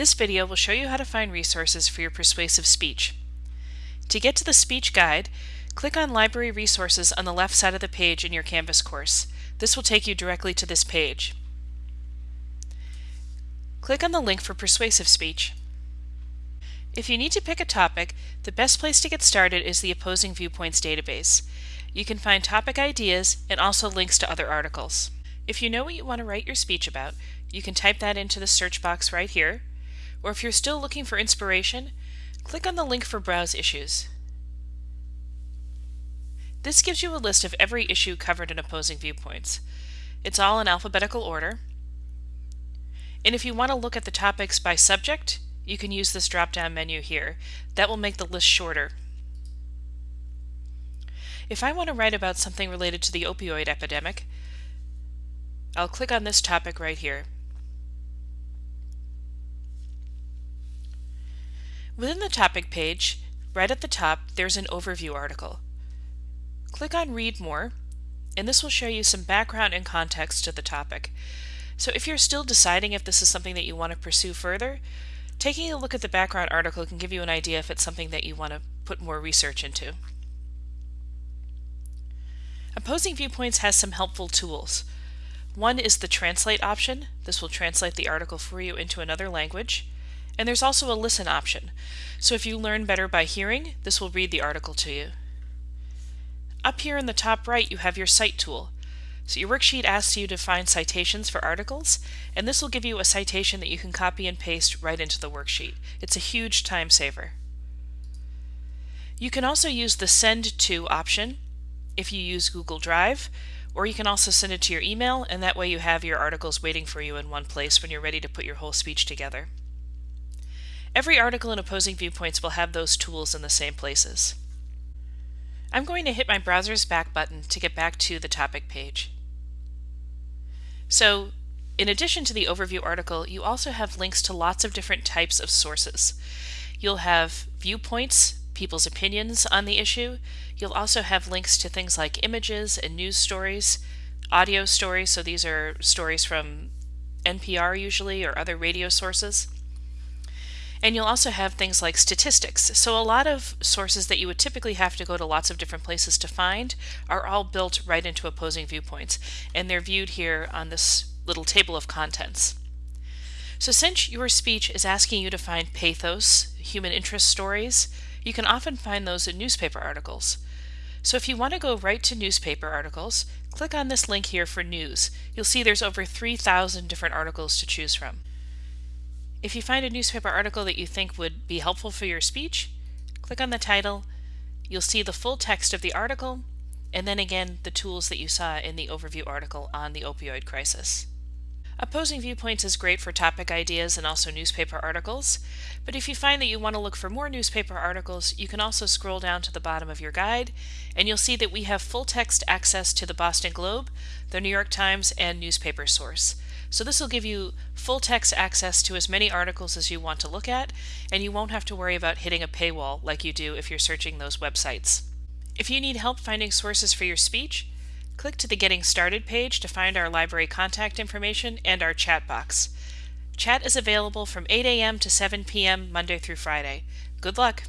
This video will show you how to find resources for your persuasive speech. To get to the speech guide, click on Library Resources on the left side of the page in your Canvas course. This will take you directly to this page. Click on the link for persuasive speech. If you need to pick a topic, the best place to get started is the Opposing Viewpoints database. You can find topic ideas and also links to other articles. If you know what you want to write your speech about, you can type that into the search box right here, or if you're still looking for inspiration, click on the link for Browse Issues. This gives you a list of every issue covered in Opposing Viewpoints. It's all in alphabetical order. And if you want to look at the topics by subject, you can use this drop-down menu here. That will make the list shorter. If I want to write about something related to the opioid epidemic, I'll click on this topic right here. Within the topic page, right at the top, there's an overview article. Click on Read More, and this will show you some background and context to the topic. So if you're still deciding if this is something that you want to pursue further, taking a look at the background article can give you an idea if it's something that you want to put more research into. Opposing Viewpoints has some helpful tools. One is the Translate option. This will translate the article for you into another language. And there's also a listen option. So if you learn better by hearing, this will read the article to you. Up here in the top right, you have your Cite tool. So your worksheet asks you to find citations for articles, and this will give you a citation that you can copy and paste right into the worksheet. It's a huge time saver. You can also use the Send To option if you use Google Drive, or you can also send it to your email, and that way you have your articles waiting for you in one place when you're ready to put your whole speech together. Every article in Opposing Viewpoints will have those tools in the same places. I'm going to hit my browser's back button to get back to the topic page. So, in addition to the overview article, you also have links to lots of different types of sources. You'll have viewpoints, people's opinions on the issue. You'll also have links to things like images and news stories, audio stories, so these are stories from NPR usually or other radio sources. And you'll also have things like statistics. So a lot of sources that you would typically have to go to lots of different places to find are all built right into opposing viewpoints. And they're viewed here on this little table of contents. So since your speech is asking you to find pathos, human interest stories, you can often find those in newspaper articles. So if you want to go right to newspaper articles, click on this link here for news. You'll see there's over 3,000 different articles to choose from. If you find a newspaper article that you think would be helpful for your speech, click on the title. You'll see the full text of the article, and then again the tools that you saw in the overview article on the opioid crisis. Opposing Viewpoints is great for topic ideas and also newspaper articles, but if you find that you want to look for more newspaper articles, you can also scroll down to the bottom of your guide, and you'll see that we have full text access to the Boston Globe, the New York Times, and Newspaper Source. So this will give you full text access to as many articles as you want to look at, and you won't have to worry about hitting a paywall like you do if you're searching those websites. If you need help finding sources for your speech, click to the Getting Started page to find our library contact information and our chat box. Chat is available from 8 a.m. to 7 p.m. Monday through Friday. Good luck!